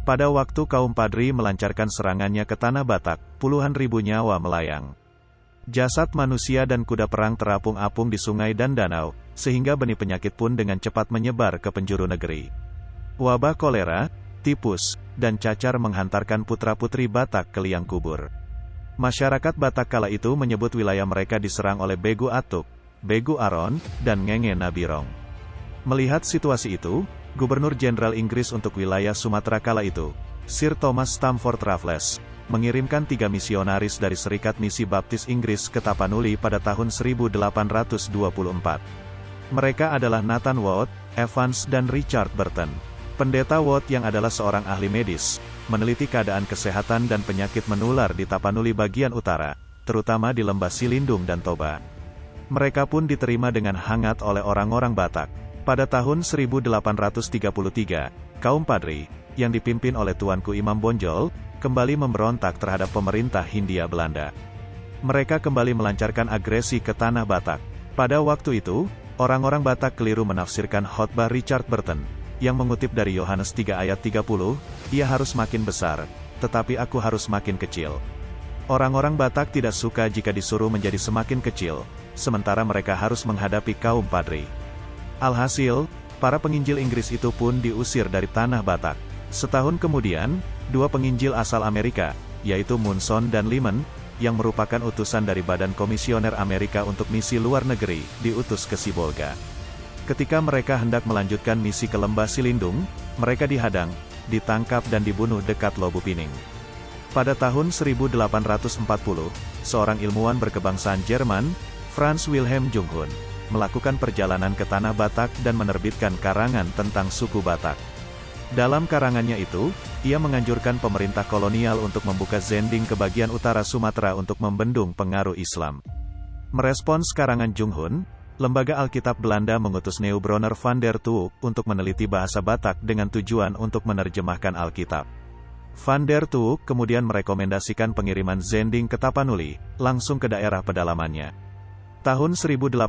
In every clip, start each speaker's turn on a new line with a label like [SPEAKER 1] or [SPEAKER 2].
[SPEAKER 1] Pada waktu kaum Padri melancarkan serangannya ke Tanah Batak, puluhan ribu nyawa melayang. Jasad manusia dan kuda perang terapung-apung di sungai dan danau, sehingga benih penyakit pun dengan cepat menyebar ke penjuru negeri. Wabah kolera, tipus, dan cacar menghantarkan putra-putri Batak ke liang kubur. Masyarakat Batak kala itu menyebut wilayah mereka diserang oleh Begu Atuk, Begu Aron, dan Ngenge Nabirong. Melihat situasi itu, Gubernur Jenderal Inggris untuk wilayah Sumatera kala itu, Sir Thomas Stamford Raffles, mengirimkan tiga misionaris dari Serikat Misi Baptis Inggris ke Tapanuli pada tahun 1824. Mereka adalah Nathan Watt, Evans dan Richard Burton. Pendeta Watt yang adalah seorang ahli medis, meneliti keadaan kesehatan dan penyakit menular di Tapanuli bagian utara, terutama di Lembah Silindung dan Toba. Mereka pun diterima dengan hangat oleh orang-orang Batak. Pada tahun 1833, kaum Padri, yang dipimpin oleh Tuanku Imam Bonjol, kembali memberontak terhadap pemerintah Hindia Belanda. Mereka kembali melancarkan agresi ke Tanah Batak. Pada waktu itu, orang-orang Batak keliru menafsirkan khotbah Richard Burton, yang mengutip dari Yohanes 3 ayat 30, ia harus makin besar, tetapi aku harus makin kecil. Orang-orang Batak tidak suka jika disuruh menjadi semakin kecil, sementara mereka harus menghadapi kaum Padri. Alhasil, para penginjil Inggris itu pun diusir dari tanah Batak. Setahun kemudian, dua penginjil asal Amerika, yaitu Munson dan Lyman, yang merupakan utusan dari Badan Komisioner Amerika untuk misi luar negeri, diutus ke Sibolga. Ketika mereka hendak melanjutkan misi ke Lembah Silindung, mereka dihadang, ditangkap dan dibunuh dekat Lobu Pining. Pada tahun 1840, seorang ilmuwan berkebangsaan Jerman, Franz Wilhelm Junghun, melakukan perjalanan ke Tanah Batak dan menerbitkan karangan tentang suku Batak. Dalam karangannya itu, ia menganjurkan pemerintah kolonial untuk membuka zending ke bagian utara Sumatera untuk membendung pengaruh Islam. Merespons karangan Junghun, Lembaga Alkitab Belanda mengutus Neubronner van der Tuuk untuk meneliti bahasa Batak dengan tujuan untuk menerjemahkan Alkitab. Van der Tuuk kemudian merekomendasikan pengiriman zending ke Tapanuli, langsung ke daerah pedalamannya. Tahun 1857,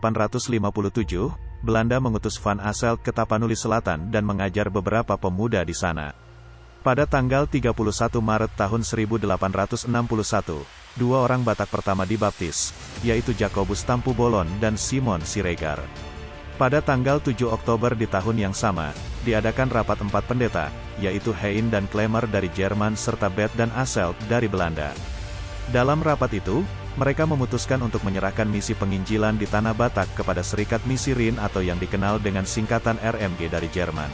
[SPEAKER 1] Belanda mengutus Van Asselt ke Tapanuli Selatan dan mengajar beberapa pemuda di sana. Pada tanggal 31 Maret tahun 1861, dua orang Batak pertama dibaptis, yaitu Jacobus Tampu Bolon dan Simon Siregar. Pada tanggal 7 Oktober di tahun yang sama, diadakan rapat empat pendeta, yaitu Hein dan Klemer dari Jerman serta Bet dan Asselt dari Belanda. Dalam rapat itu, mereka memutuskan untuk menyerahkan misi penginjilan di Tanah Batak kepada Serikat Misi Rin atau yang dikenal dengan singkatan RMG dari Jerman.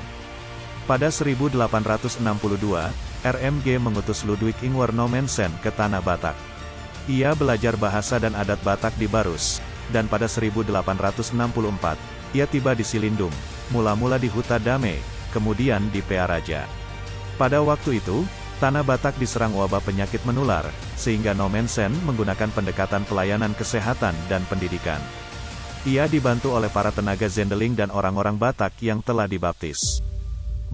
[SPEAKER 1] Pada 1862, RMG mengutus Ludwig Ingwer Nomensen ke Tanah Batak. Ia belajar bahasa dan adat Batak di Barus, dan pada 1864, ia tiba di Silindung, mula-mula di Huta Dame, kemudian di Pearaja. Pada waktu itu, Tanah Batak diserang wabah penyakit menular, sehingga Nomensen menggunakan pendekatan pelayanan kesehatan dan pendidikan. Ia dibantu oleh para tenaga Zendeling dan orang-orang Batak yang telah dibaptis.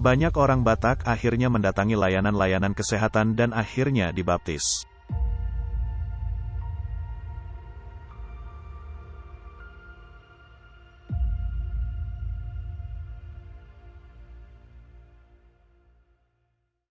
[SPEAKER 1] Banyak orang Batak akhirnya mendatangi layanan-layanan kesehatan dan akhirnya dibaptis.